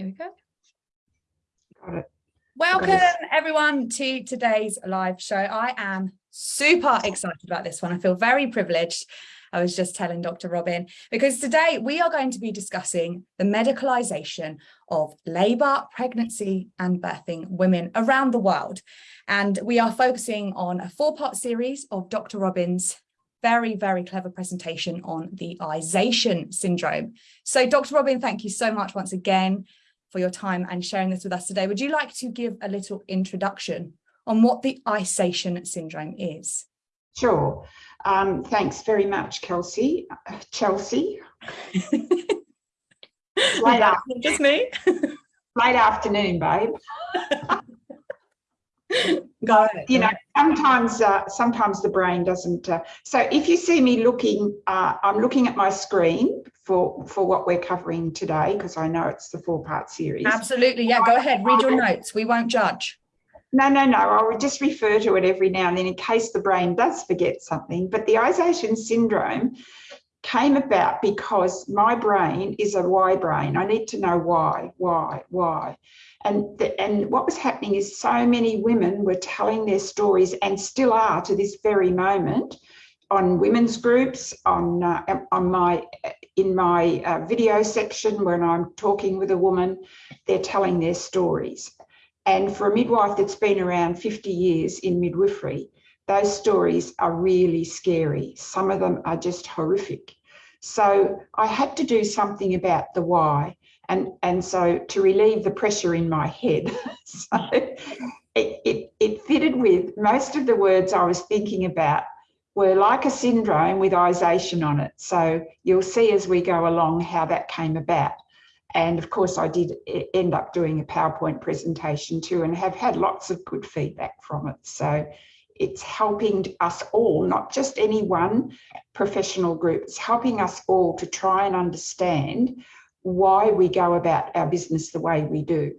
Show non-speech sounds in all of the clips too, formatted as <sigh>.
Here we go. Got it. Welcome everyone to today's live show. I am super excited about this one. I feel very privileged. I was just telling Dr. Robin, because today we are going to be discussing the medicalisation of labour, pregnancy and birthing women around the world. And we are focusing on a four-part series of Dr. Robin's very, very clever presentation on the Ization syndrome. So Dr. Robin, thank you so much once again for your time and sharing this with us today. Would you like to give a little introduction on what the Ization syndrome is? Sure. Um, thanks very much, Kelsey. Uh, <laughs> Chelsea. <laughs> late afternoon. <laughs> Just me. late afternoon, babe. Go ahead. You know, sometimes uh, sometimes the brain doesn't. Uh, so if you see me looking, uh, I'm looking at my screen for for what we're covering today because I know it's the four part series. Absolutely, yeah. Go ahead, read your notes. We won't judge. No, no, no. I'll just refer to it every now and then in case the brain does forget something. But the Ization syndrome came about because my brain is a why brain. I need to know why, why, why. And, the, and what was happening is so many women were telling their stories and still are to this very moment on women's groups, on, uh, on my, in my uh, video section when I'm talking with a woman, they're telling their stories. And for a midwife that's been around 50 years in midwifery, those stories are really scary. Some of them are just horrific. So I had to do something about the why and and so to relieve the pressure in my head <laughs> so it, it, it fitted with most of the words I was thinking about were like a syndrome with ization on it. So you'll see as we go along how that came about. And of course I did end up doing a PowerPoint presentation too and have had lots of good feedback from it. So it's helping us all, not just any one professional group, it's helping us all to try and understand why we go about our business the way we do.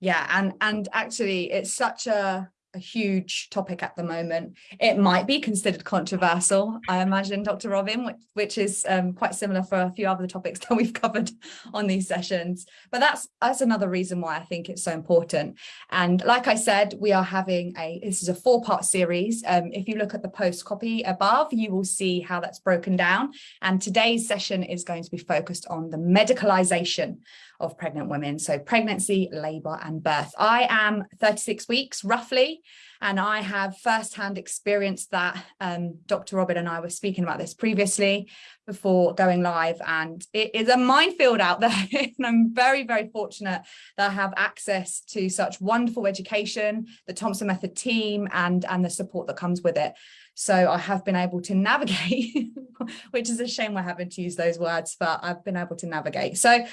Yeah, and and actually it's such a a huge topic at the moment. It might be considered controversial, I imagine, Dr. Robin, which, which is um, quite similar for a few other topics <laughs> that we've covered on these sessions. But that's that's another reason why I think it's so important. And like I said, we are having a, this is a four part series. Um, if you look at the post copy above, you will see how that's broken down. And today's session is going to be focused on the medicalization of pregnant women. So pregnancy, labour and birth. I am 36 weeks roughly, and I have firsthand experienced that. Um, Dr. Robin and I were speaking about this previously before going live, and it is a minefield out there. <laughs> and I'm very, very fortunate that I have access to such wonderful education, the Thompson Method team, and, and the support that comes with it. So I have been able to navigate, <laughs> which is a shame we're having to use those words, but I've been able to navigate. So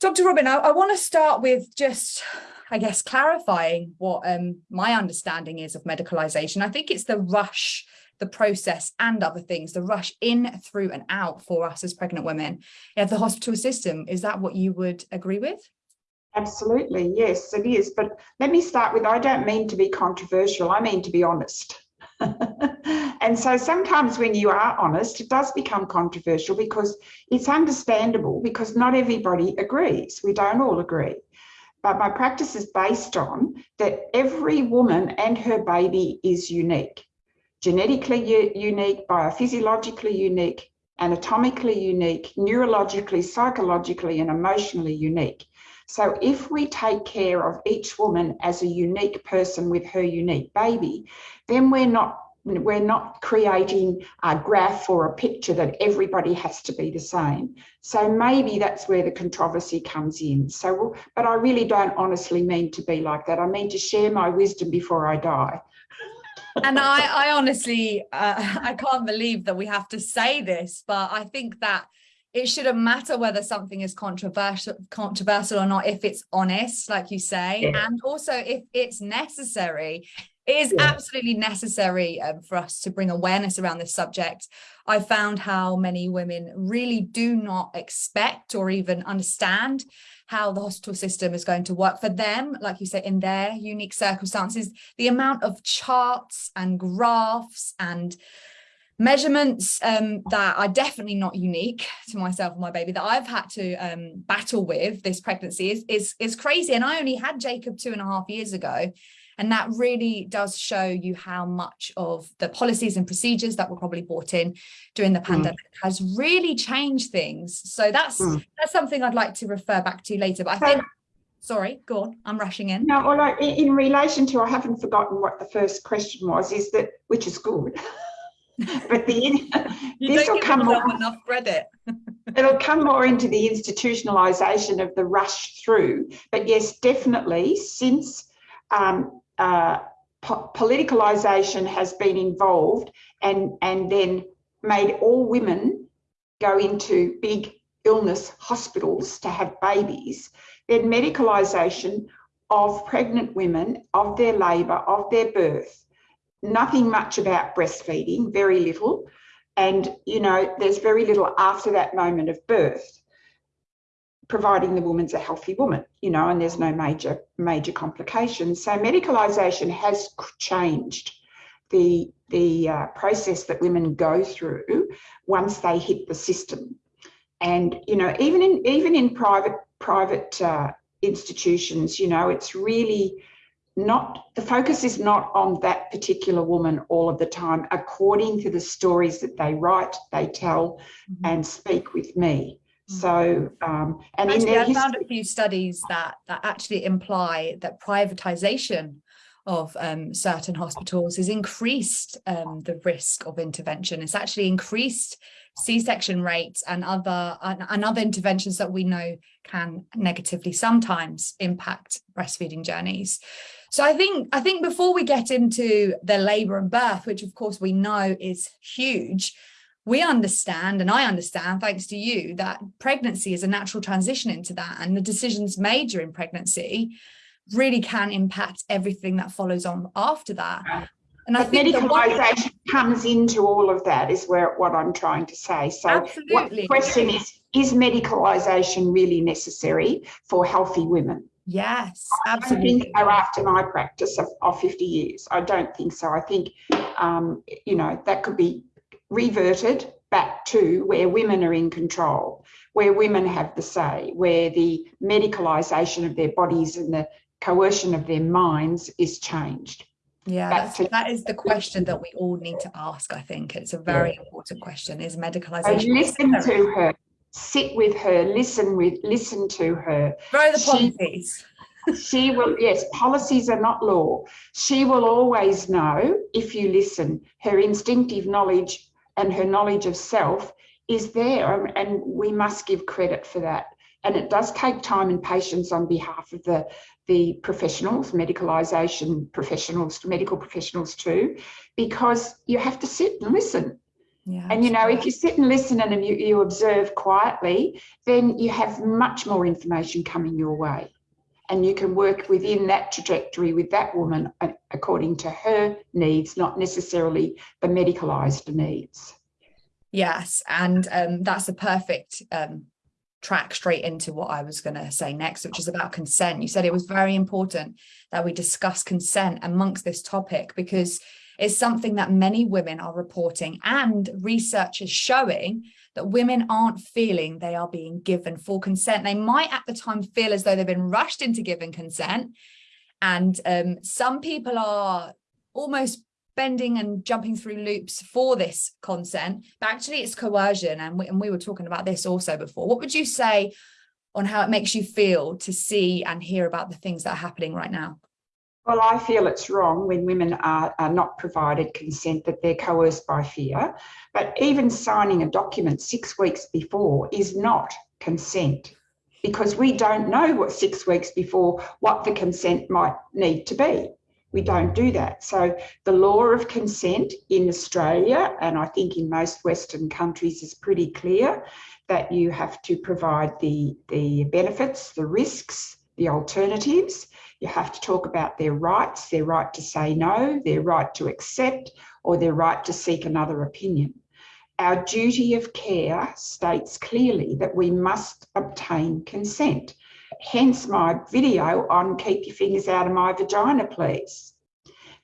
Dr. Robin, I, I want to start with just, I guess, clarifying what um, my understanding is of medicalization. I think it's the rush, the process and other things, the rush in, through and out for us as pregnant women. Yeah, the hospital system, is that what you would agree with? Absolutely, yes, it is. But let me start with, I don't mean to be controversial, I mean to be honest. <laughs> and so sometimes when you are honest, it does become controversial because it's understandable because not everybody agrees. We don't all agree. But my practice is based on that every woman and her baby is unique, genetically unique, biophysiologically unique, anatomically unique, neurologically, psychologically, and emotionally unique. So if we take care of each woman as a unique person with her unique baby, then we're not we're not creating a graph or a picture that everybody has to be the same. So maybe that's where the controversy comes in. So, but I really don't honestly mean to be like that. I mean to share my wisdom before I die. and I, I honestly, uh, <laughs> I can't believe that we have to say this, but I think that it shouldn't matter whether something is controversial controversial or not if it's honest like you say yeah. and also if it's necessary it is yeah. absolutely necessary um, for us to bring awareness around this subject. I found how many women really do not expect or even understand how the hospital system is going to work for them, like you say, in their unique circumstances, the amount of charts and graphs and measurements um, that are definitely not unique to myself and my baby that I've had to um, battle with this pregnancy is, is, is crazy. And I only had Jacob two and a half years ago. And that really does show you how much of the policies and procedures that were probably brought in during the hmm. pandemic mm. has really changed things. So that's mm. that's something I'd like to refer back to later. But I think, sorry, go on, I'm rushing in. No, well, in relation to, I haven't forgotten what the first question was, is that, which is good. <laughs> but the <laughs> this will come more enough credit. <laughs> it'll come more into the institutionalization of the rush through. But yes, definitely since um, uh, po politicalization has been involved and, and then made all women go into big illness hospitals to have babies, then medicalisation of pregnant women, of their labour, of their birth, nothing much about breastfeeding, very little. And, you know, there's very little after that moment of birth providing the woman's a healthy woman, you know, and there's no major major complications. So medicalisation has changed the the uh, process that women go through once they hit the system. And you know, even in even in private private uh, institutions, you know, it's really not the focus is not on that particular woman all of the time according to the stories that they write they tell mm -hmm. and speak with me so, um, and actually, I found a few studies that that actually imply that privatization of um, certain hospitals has increased um, the risk of intervention. It's actually increased C-section rates and other and, and, other interventions that we know can negatively sometimes impact breastfeeding journeys. So I think I think before we get into the labour and birth, which of course we know is huge, we understand and I understand thanks to you that pregnancy is a natural transition into that and the decisions made during pregnancy really can impact everything that follows on after that. And but I think medicalisation comes into all of that is where what I'm trying to say. So Absolutely. what the question is, is medicalisation really necessary for healthy women? Yes, absolutely. I don't think so after my practice of, of 50 years. I don't think so. I think, um, you know, that could be reverted back to where women are in control, where women have the say, where the medicalisation of their bodies and the coercion of their minds is changed. Yeah, to, that is the question that we all need to ask, I think. It's a very yeah. important question, is medicalisation. So listen to her, sit with her, listen with, listen to her. Throw the policies. She will, yes, policies are not law. She will always know, if you listen, her instinctive knowledge and her knowledge of self is there and we must give credit for that. And it does take time and patience on behalf of the the professionals medicalisation professionals medical professionals too because you have to sit and listen. Yeah, and you know if you sit and listen and you, you observe quietly then you have much more information coming your way and you can work within that trajectory with that woman according to her needs, not necessarily the medicalised needs. Yes, and um, that's a perfect um, track straight into what I was going to say next, which is about consent. You said it was very important that we discuss consent amongst this topic because it's something that many women are reporting and research is showing that women aren't feeling they are being given full consent. They might at the time feel as though they've been rushed into giving consent. And um, some people are almost bending and jumping through loops for this consent, but actually it's coercion. And we, and we were talking about this also before. What would you say on how it makes you feel to see and hear about the things that are happening right now? Well, I feel it's wrong when women are, are, not provided consent, that they're coerced by fear. But even signing a document six weeks before is not consent because we don't know what six weeks before what the consent might need to be. We don't do that. So the law of consent in Australia, and I think in most Western countries is pretty clear that you have to provide the, the benefits, the risks, the alternatives, you have to talk about their rights, their right to say no, their right to accept, or their right to seek another opinion. Our duty of care states clearly that we must obtain consent. Hence my video on keep your fingers out of my vagina, please.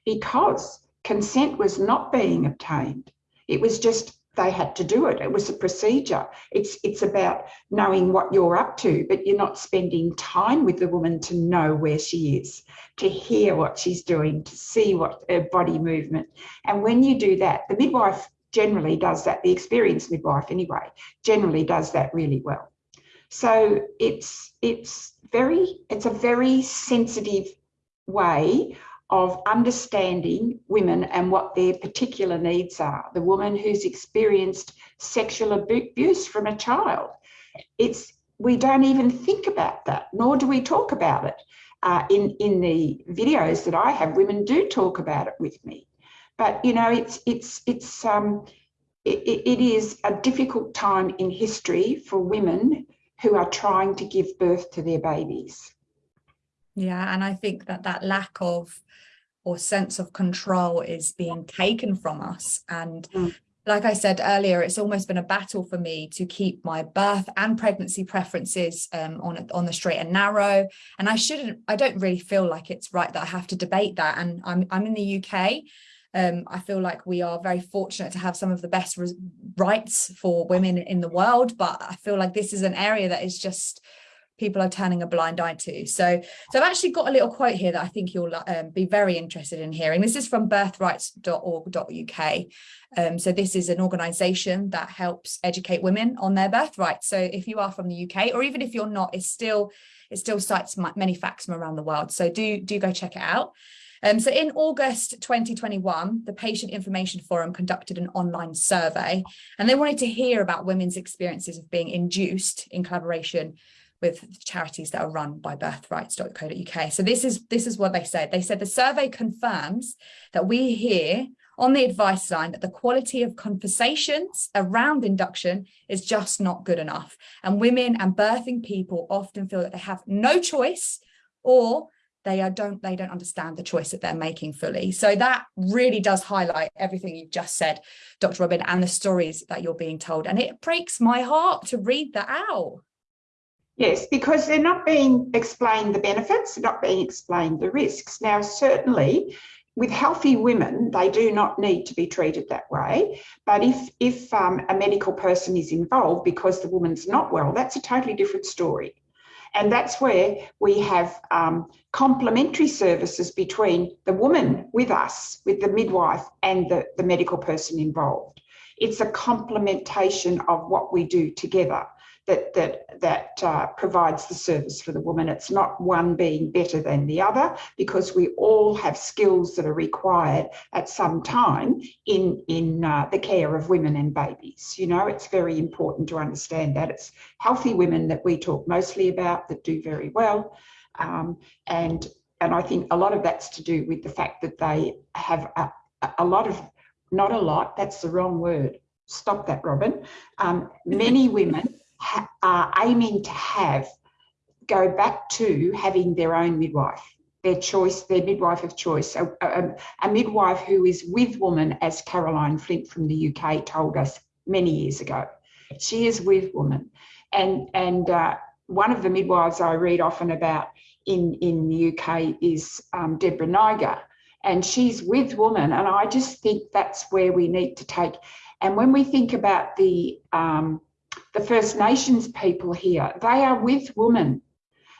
Because consent was not being obtained. It was just they had to do it. It was a procedure. It's it's about knowing what you're up to, but you're not spending time with the woman to know where she is, to hear what she's doing, to see what her body movement. And when you do that, the midwife generally does that. The experienced midwife, anyway, generally does that really well. So it's it's very it's a very sensitive way of understanding women and what their particular needs are. The woman who's experienced sexual abuse from a child. It's we don't even think about that, nor do we talk about it. Uh, in in the videos that I have, women do talk about it with me, but you know, it's it's it's um, it, it is a difficult time in history for women who are trying to give birth to their babies. Yeah, and I think that that lack of or sense of control is being taken from us. And mm. like I said earlier, it's almost been a battle for me to keep my birth and pregnancy preferences um, on, on the straight and narrow. And I shouldn't, I don't really feel like it's right that I have to debate that. And I'm, I'm in the UK. Um, I feel like we are very fortunate to have some of the best rights for women in the world, but I feel like this is an area that is just people are turning a blind eye to. So, so I've actually got a little quote here that I think you'll um, be very interested in hearing. This is from birthrights.org.uk. Um, so this is an organisation that helps educate women on their birthrights. So if you are from the UK, or even if you're not, it's still it still cites many facts from around the world. So do do go check it out. Um, so in August 2021, the Patient Information Forum conducted an online survey and they wanted to hear about women's experiences of being induced in collaboration with charities that are run by birthrights.co.uk. So this is this is what they said. They said the survey confirms that we hear on the advice line that the quality of conversations around induction is just not good enough. And women and birthing people often feel that they have no choice or they are don't they don't understand the choice that they're making fully. So that really does highlight everything you've just said, Dr. Robin, and the stories that you're being told. And it breaks my heart to read that out. Yes, because they're not being explained the benefits, they're not being explained the risks. Now, certainly with healthy women, they do not need to be treated that way. But if, if um, a medical person is involved because the woman's not well, that's a totally different story. And that's where we have um, complementary services between the woman with us, with the midwife and the, the medical person involved. It's a complementation of what we do together that that that uh, provides the service for the woman. It's not one being better than the other because we all have skills that are required at some time in in uh, the care of women and babies. You know, it's very important to understand that it's healthy women that we talk mostly about that do very well, um, and and I think a lot of that's to do with the fact that they have a, a lot of not a lot. That's the wrong word. Stop that, Robin. Um, many women are aiming to have go back to having their own midwife, their choice, their midwife of choice, a, a, a, midwife who is with woman, as Caroline Flint from the UK told us many years ago. She is with woman. And, and uh, one of the midwives I read often about in, in the UK is um, Deborah Niger, and she's with woman. And I just think that's where we need to take. And when we think about the um, the First Nations people here, they are with women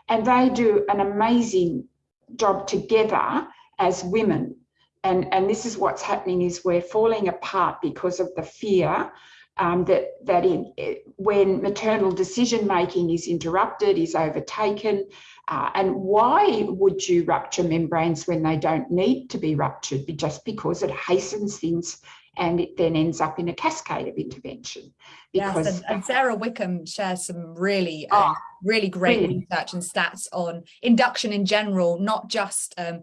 and they do an amazing job together as women. And, and this is what's happening is we're falling apart because of the fear um, that that in, when maternal decision making is interrupted, is overtaken, uh, and why would you rupture membranes when they don't need to be ruptured? Just because it hastens things and it then ends up in a cascade of intervention. Because yes, and, and Sarah Wickham shares some really, oh, um, really great really? research and stats on induction in general, not just um,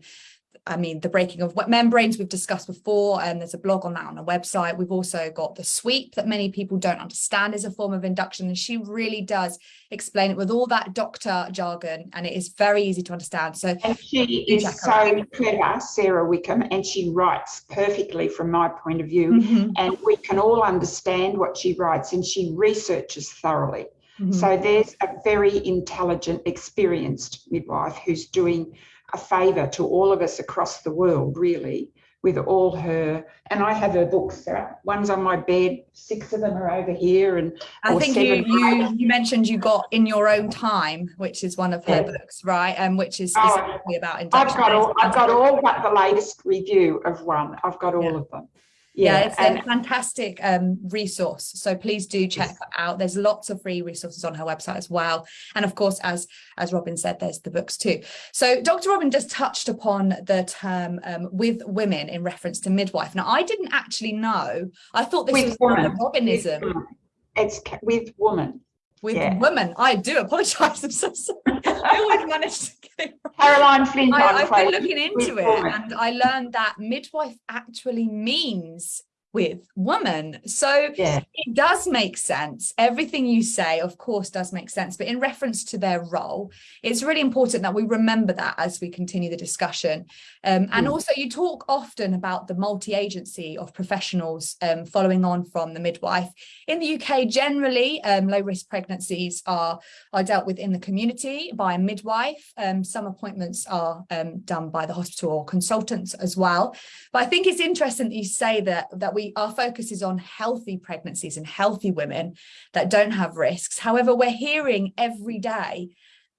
I mean, the breaking of what membranes we've discussed before, and there's a blog on that on a website. We've also got the sweep that many people don't understand is a form of induction. And she really does explain it with all that doctor jargon, and it is very easy to understand. So and she is so clever, Sarah Wickham, and she writes perfectly from my point of view. Mm -hmm. And we can all understand what she writes, and she researches thoroughly. Mm -hmm. So there's a very intelligent, experienced midwife who's doing a favour to all of us across the world, really, with all her, and I have her books. One's on my bed, six of them are over here, and I think you, you you mentioned you got in your own time, which is one of her yeah. books, right? And um, which is oh, about I've got all I've got all but the latest review of one. I've got all yeah. of them yeah, yeah it's and, a fantastic um, resource so please do check out. There's lots of free resources on her website as well and of course as as robin said there's the books too. So dr robin just touched upon the term um, with women in reference to midwife. Now i didn't actually know i thought this with was woman. robinism. It's with woman with yeah. women. I do apologise. I'm so sorry. I always manage to get it right. Caroline Flint. I, have been looking into it and I learned that midwife actually means with woman. So yeah. it does make sense. Everything you say, of course, does make sense. But in reference to their role, it's really important that we remember that as we continue the discussion. Um, and mm. also you talk often about the multi-agency of professionals um, following on from the midwife. In the UK, generally, um, low risk pregnancies are, are dealt with in the community by a midwife. Um, some appointments are um, done by the hospital or consultants as well. But I think it's interesting that you say that, that we we our focus is on healthy pregnancies and healthy women that don't have risks. However, we're hearing every day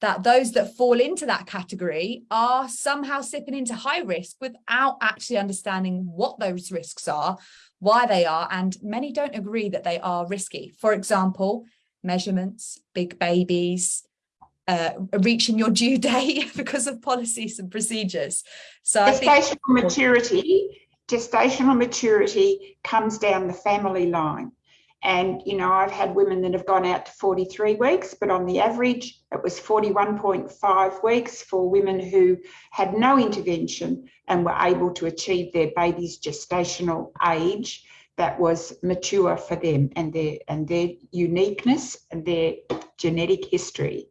that those that fall into that category are somehow slipping into high risk without actually understanding what those risks are, why they are, and many don't agree that they are risky. For example, measurements, big babies, uh, reaching your due <laughs> date because of policies and procedures. So gestational maturity gestational maturity comes down the family line. And, you know, I've had women that have gone out to 43 weeks, but on the average, it was 41.5 weeks for women who had no intervention and were able to achieve their baby's gestational age that was mature for them and their and their uniqueness and their genetic history.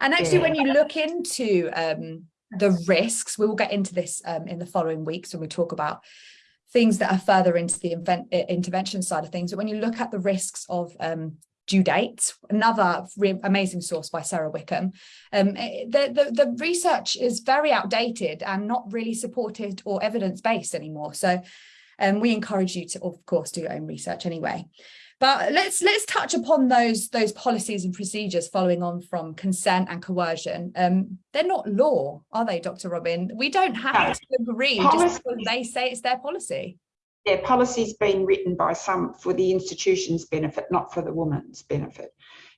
And actually, yeah. when you look into um, the risks. We will get into this um, in the following weeks when we talk about things that are further into the intervention side of things. But when you look at the risks of um, due dates, another amazing source by Sarah Wickham, um, eh, the, the, the, research is very outdated and not really supported or evidence-based anymore. So um, we encourage you to, of course, do your own research anyway. But let's let's touch upon those those policies and procedures following on from consent and coercion. Um, they're not law, are they, Dr. Robin? We don't have to agree policy, just because they say it's their policy. Yeah, policy's been written by some for the institution's benefit, not for the woman's benefit.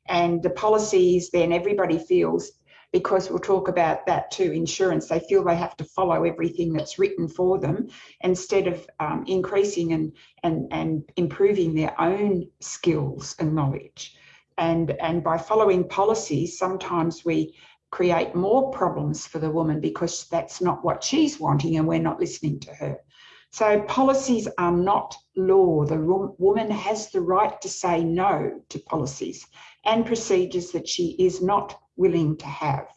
And the policies then everybody feels because we'll talk about that too, insurance, they feel they have to follow everything that's written for them instead of um, increasing and, and, and improving their own skills and knowledge. And, and by following policies, sometimes we create more problems for the woman because that's not what she's wanting and we're not listening to her. So policies are not law. The woman has the right to say no to policies and procedures that she is not willing to have.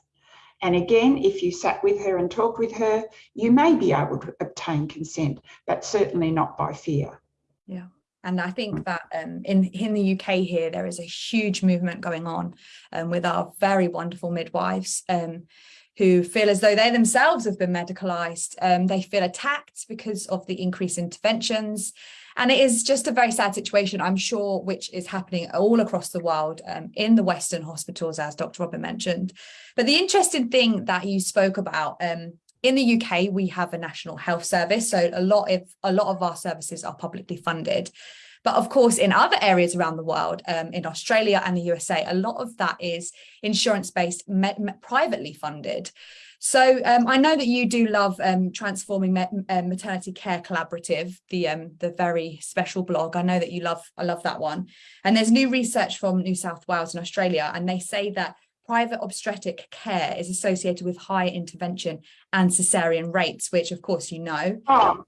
And again, if you sat with her and talked with her, you may be able to obtain consent, but certainly not by fear. Yeah. And I think that um, in, in the UK here, there is a huge movement going on um, with our very wonderful midwives um, who feel as though they themselves have been medicalised. Um, they feel attacked because of the increased interventions. And it is just a very sad situation, I'm sure, which is happening all across the world um, in the Western hospitals, as Dr. Robin mentioned. But the interesting thing that you spoke about, um, in the UK, we have a national health service. So a lot of a lot of our services are publicly funded. But of course, in other areas around the world, um, in Australia and the USA, a lot of that is insurance-based, privately funded. So um, I know that you do love um, transforming um, maternity care collaborative, the um, the very special blog. I know that you love I love that one. And there's new research from New South Wales and Australia, and they say that private obstetric care is associated with higher intervention and cesarean rates, which of course you know. Oh,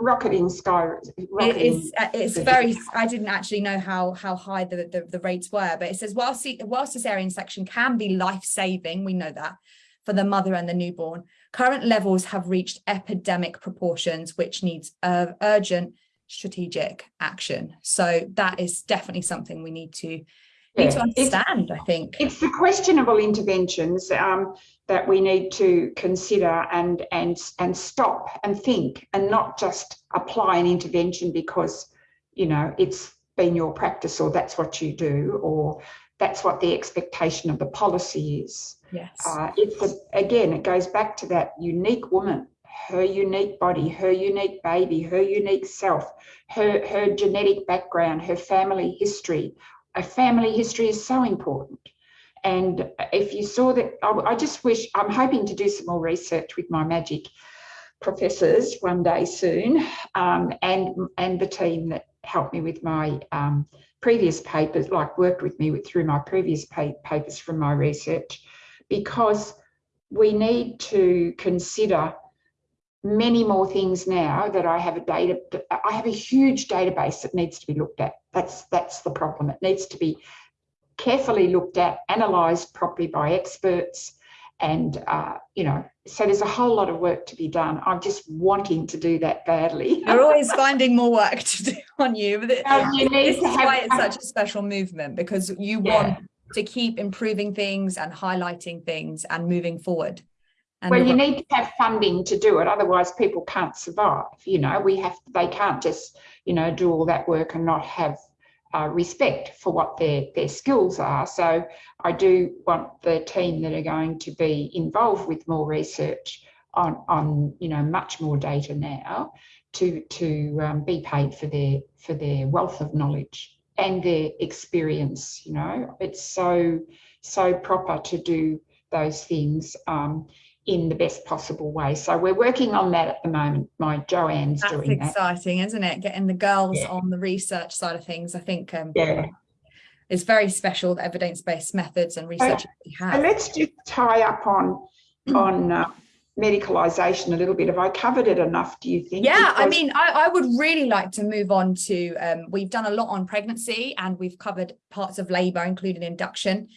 rocketing sky. It is, uh, it's very, I didn't actually know how how high the, the, the rates were, but it says while, while cesarean section can be life-saving, we know that, for the mother and the newborn. Current levels have reached epidemic proportions, which needs uh, urgent strategic action. So that is definitely something we need to need to understand, I think. It's the questionable interventions um, that we need to consider and, and, and stop and think and not just apply an intervention because, you know, it's been your practice or that's what you do or that's what the expectation of the policy is. Yes. Uh, it's a, again, it goes back to that unique woman, her unique body, her unique baby, her unique self, her, her genetic background, her family history. A family history is so important. And if you saw that, I, I just wish, I'm hoping to do some more research with my magic professors one day soon um, and, and the team that helped me with my um, previous papers, like worked with me with, through my previous pa papers from my research, because we need to consider many more things now that I have a data, I have a huge database that needs to be looked at. That's, that's the problem. It needs to be carefully looked at, analysed properly by experts, and uh, you know so there's a whole lot of work to be done. I'm just wanting to do that badly. <laughs> You're always finding more work to do on you but um, you this is why it's such a special movement because you yeah. want to keep improving things and highlighting things and moving forward. And well you need to have funding to do it otherwise people can't survive you know? We have they can't just you know do all that work and not have uh, respect for what their, their skills are. So I do want the team that are going to be involved with more research on, on you know, much more data now to, to um, be paid for their, for their wealth of knowledge and their experience, you know. It's so, so proper to do those things. Um, in the best possible way. So we're working on that at the moment. My Joanne's That's doing that. That's exciting, isn't it? Getting the girls yeah. on the research side of things. I think um, yeah. it's very special the evidence-based methods and research so, we have. So let's just tie up on on uh, medicalisation a little bit. Have I covered it enough, do you think? Yeah, because I mean, I, I, would really like to move on to, um, we've done a lot on pregnancy and we've covered parts of labour, including induction.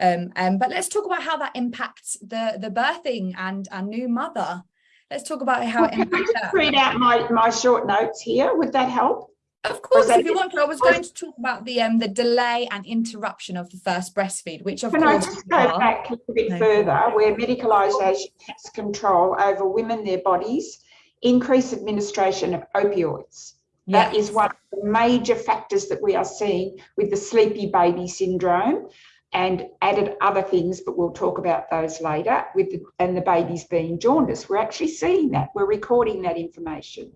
Um, um, but let's talk about how that impacts the, the birthing and a new mother. Let's talk about how well, it impacts that. Read out my, my short notes here. Would that help? Of course, if you want to, I was going to talk about the um the delay and interruption of the first breastfeed, which of Can course. Can I just go are. back a little bit no. further, where medicalisation has control over women, their bodies, increased administration of opioids. That yes. is one of the major factors that we are seeing with the sleepy baby syndrome and added other things, but we'll talk about those later, with the, and the babies being jaundiced. We're actually seeing that. We're recording that information.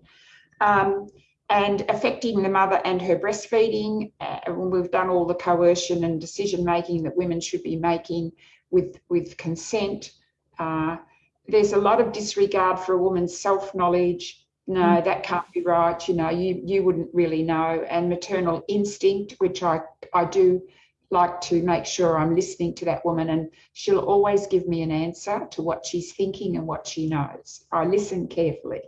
Um, and affecting the mother and her breastfeeding. Uh, we've done all the coercion and decision making that women should be making with, with consent. Uh, there's a lot of disregard for a woman's self-knowledge. No, mm. that can't be right. You know, you, you wouldn't really know. And maternal instinct, which I, I do like to make sure I'm listening to that woman and she'll always give me an answer to what she's thinking and what she knows. I listen carefully.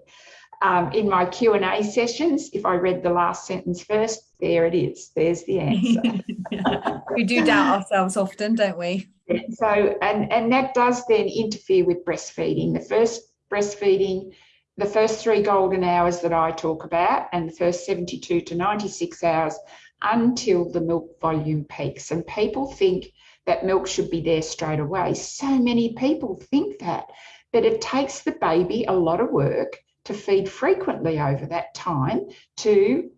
Um, in my Q&A sessions, if I read the last sentence first, there it is. There's the answer. <laughs> we do doubt ourselves often, don't we? So, and, and that does then interfere with breastfeeding. The first breastfeeding, the first three golden hours that I talk about and the first 72 to 96 hours until the milk volume peaks. And people think that milk should be there straight away. So many people think that, but it takes the baby a lot of work to feed frequently over that time to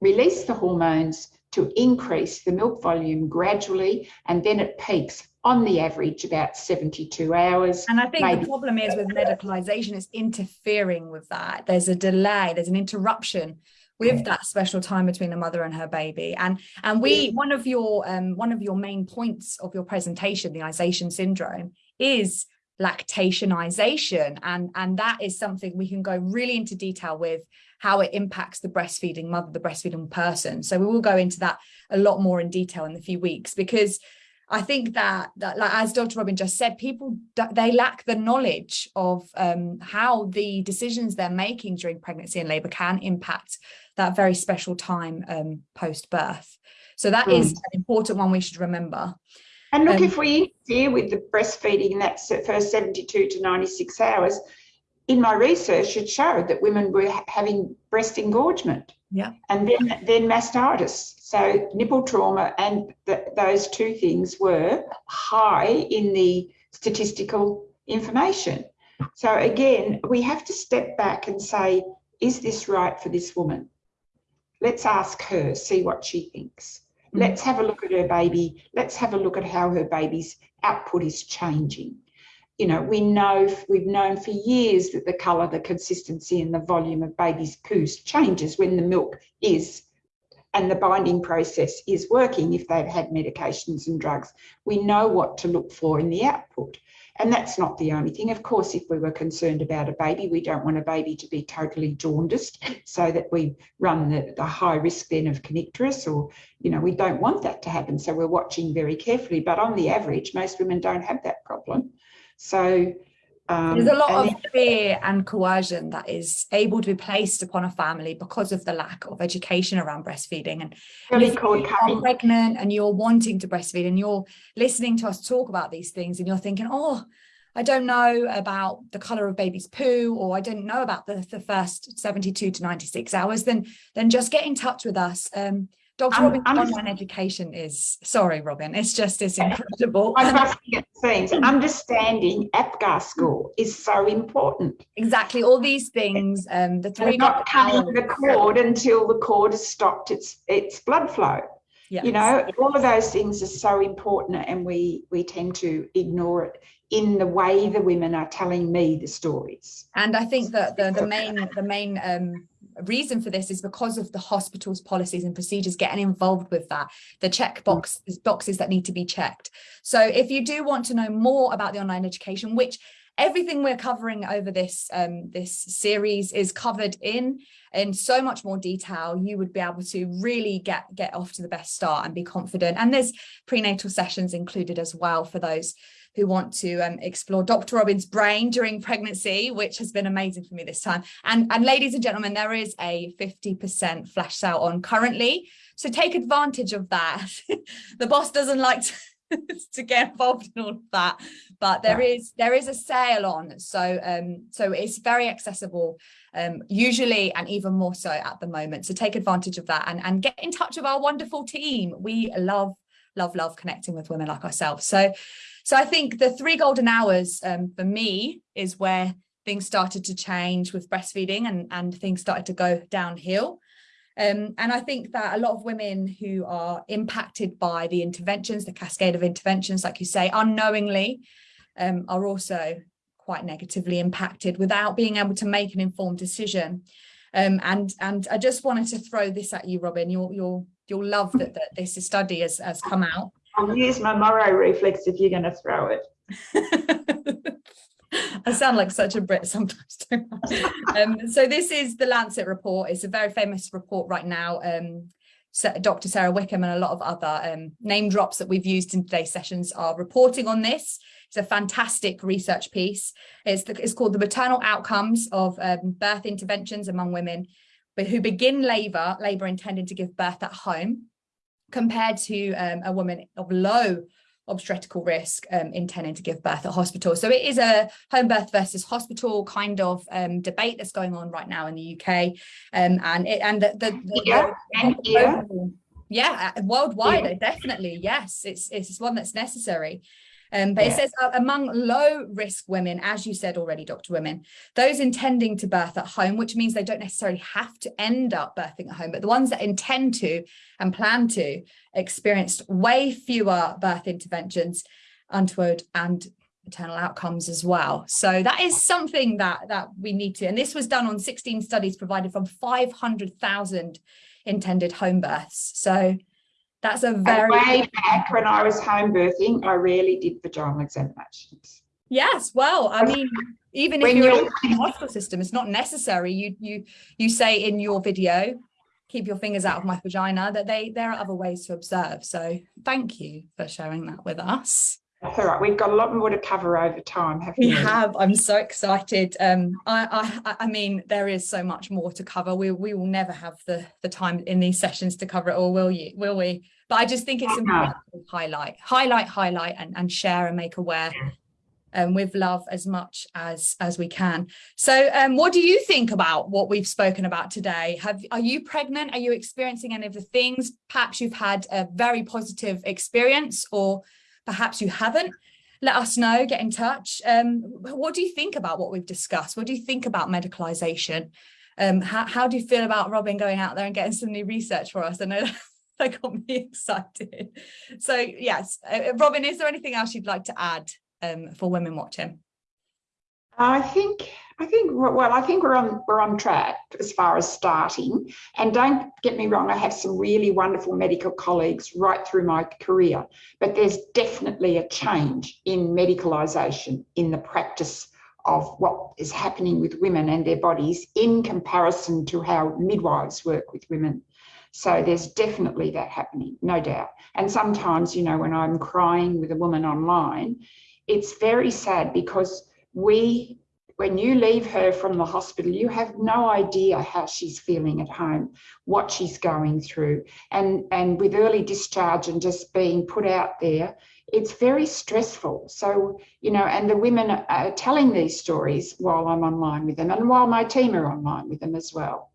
release the hormones to increase the milk volume gradually and then it peaks on the average about 72 hours. And I think maybe. the problem is with medicalisation, it's interfering with that. There's a delay, there's an interruption with that special time between the mother and her baby. And and we one of your um one of your main points of your presentation the Isation syndrome is lactationization. And and that is something we can go really into detail with how it impacts the breastfeeding mother the breastfeeding person. So we will go into that a lot more in detail in a few weeks because I think that, that like, as Dr. Robin just said, people, they lack the knowledge of um, how the decisions they're making during pregnancy and labour can impact that very special time um, post-birth. So that mm. is an important one we should remember. And look, um, if we interfere with the breastfeeding in that first 72 to 96 hours, in my research, it showed that women were having breast engorgement. Yeah. And then, then mastitis. So nipple trauma and th those two things were high in the statistical information. So again, we have to step back and say, is this right for this woman? Let's ask her, see what she thinks. Mm. Let's have a look at her baby. Let's have a look at how her baby's output is changing. You know, we know, we've known for years that the colour, the consistency and the volume of baby's poos changes when the milk is and the binding process is working if they've had medications and drugs. We know what to look for in the output. And that's not the only thing. Of course, if we were concerned about a baby, we don't want a baby to be totally jaundiced so that we run the, the high risk then of kernicterus or, you know, we don't want that to happen. So we're watching very carefully. But on the average, most women don't have that problem. So um, There's a lot of fear and coercion that is able to be placed upon a family because of the lack of education around breastfeeding. And really if you're pregnant and you're wanting to breastfeed and you're listening to us talk about these things and you're thinking, oh, I don't know about the color of baby's poo, or I didn't know about the, the first 72 to 96 hours, then, then just get in touch with us. Um, Dr. I'm, I'm, online education is, sorry, Robin, it's just, it's incredible. I must get things. Understanding APGAR score is so important. Exactly. All these things, um, the three- not cutting the cord until the cord has stopped its, its blood flow. Yes. You know, all of those things are so important and we, we tend to ignore it in the way the women are telling me the stories. And I think that the, the main, the main um, reason for this is because of the hospital's policies and procedures getting involved with that, the check mm. box, boxes that need to be checked. So if you do want to know more about the online education, which everything we're covering over this um, this series is covered in in so much more detail you would be able to really get get off to the best start and be confident and there's prenatal sessions included as well for those who want to um, explore Dr. Robin's brain during pregnancy, which has been amazing for me this time. And, and ladies and gentlemen, there is a 50% flash sale on currently. So take advantage of that. <laughs> the boss doesn't like to <laughs> to get involved in all of that but there yeah. is there is a sale on so um so it's very accessible um usually and even more so at the moment so take advantage of that and and get in touch with our wonderful team we love love love connecting with women like ourselves so so I think the three golden hours um, for me is where things started to change with breastfeeding and, and things started to go downhill. Um, and I think that a lot of women who are impacted by the interventions, the cascade of interventions, like you say, unknowingly, um, are also quite negatively impacted without being able to make an informed decision. Um, and and I just wanted to throw this at you, Robin. You'll you'll you'll love that, that this study has, has come out. I'll use my Moro reflex if you're going to throw it. <laughs> I sound like such a Brit sometimes. <laughs> um, so this is the Lancet report. It's a very famous report right now. Um, Dr. Sarah Wickham and a lot of other um, name drops that we've used in today's sessions are reporting on this. It's a fantastic research piece. It's, the, it's called the maternal outcomes of um, birth interventions among women who begin labour, labour intending to give birth at home compared to um, a woman of low obstetrical risk um, intending to give birth at hospital. So it is a home birth versus hospital kind of um, debate that's going on right now in the UK. Um, and it, and the, the, the yeah, and yeah. yeah, worldwide, yeah. definitely, yes, it's, it's one that's necessary. Um, but yeah. it says uh, among low risk women, as you said already, Dr. Women, those intending to birth at home, which means they don't necessarily have to end up birthing at home, but the ones that intend to and plan to experienced way fewer birth interventions, untoward and maternal outcomes as well. So that is something that that we need to, and this was done on 16 studies provided from 500,000 intended home births. So that's a very way back when I was home birthing, I rarely did vaginal examinations. Yes, well, I mean, even if you're, you're in the hospital system, it's not necessary. You you you say in your video, keep your fingers out of my vagina, that they there are other ways to observe. So thank you for sharing that with us. That's all right. We've got a lot more to cover over time, have we? We have. I'm so excited. Um, I, I, I mean, there is so much more to cover. We, we will never have the, the time in these sessions to cover it all, will you? Will we? But I just think it's important to highlight, highlight, highlight, and, and share and make aware um, with love as much as as we can. So um, what do you think about what we've spoken about today? Have Are you pregnant? Are you experiencing any of the things? Perhaps you've had a very positive experience or perhaps you haven't. Let us know, get in touch. Um, what do you think about what we've discussed? What do you think about medicalisation? Um, how, how do you feel about Robin going out there and getting some new research for us? I know that <laughs> got me excited. So yes, uh, Robin, is there anything else you'd like to add um, for women watching? I think I think well, I think we're on we're on track as far as starting. And don't get me wrong, I have some really wonderful medical colleagues right through my career, but there's definitely a change in medicalisation in the practice of what is happening with women and their bodies in comparison to how midwives work with women. So there's definitely that happening, no doubt. And sometimes, you know, when I'm crying with a woman online, it's very sad because we when you leave her from the hospital, you have no idea how she's feeling at home, what she's going through. And, and with early discharge and just being put out there, it's very stressful. So, you know, and the women are telling these stories while I'm online with them and while my team are online with them as well.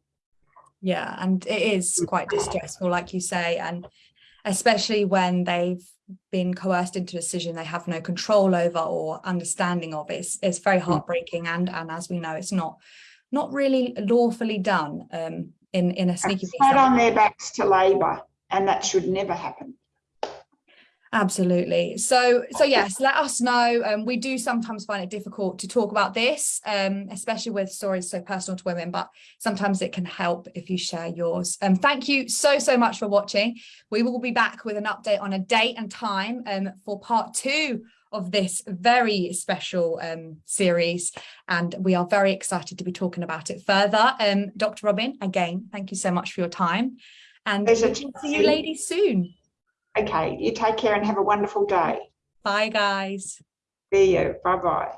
Yeah, and it is quite distressful, like you say, and especially when they've been coerced into a decision they have no control over or understanding of it's it's very mm. heartbreaking and and as we know it's not not really lawfully done um in in a sneaky right on their backs to labor and that should never happen Absolutely. So, so yes, let us know. Um, we do sometimes find it difficult to talk about this, um, especially with stories so personal to women, but sometimes it can help if you share yours. Um, thank you so, so much for watching. We will be back with an update on a date and time um, for part two of this very special um, series. And we are very excited to be talking about it further. Um, Dr. Robin, again, thank you so much for your time. And we'll see you ladies soon. Okay, you take care and have a wonderful day. Bye, guys. See you. Bye bye.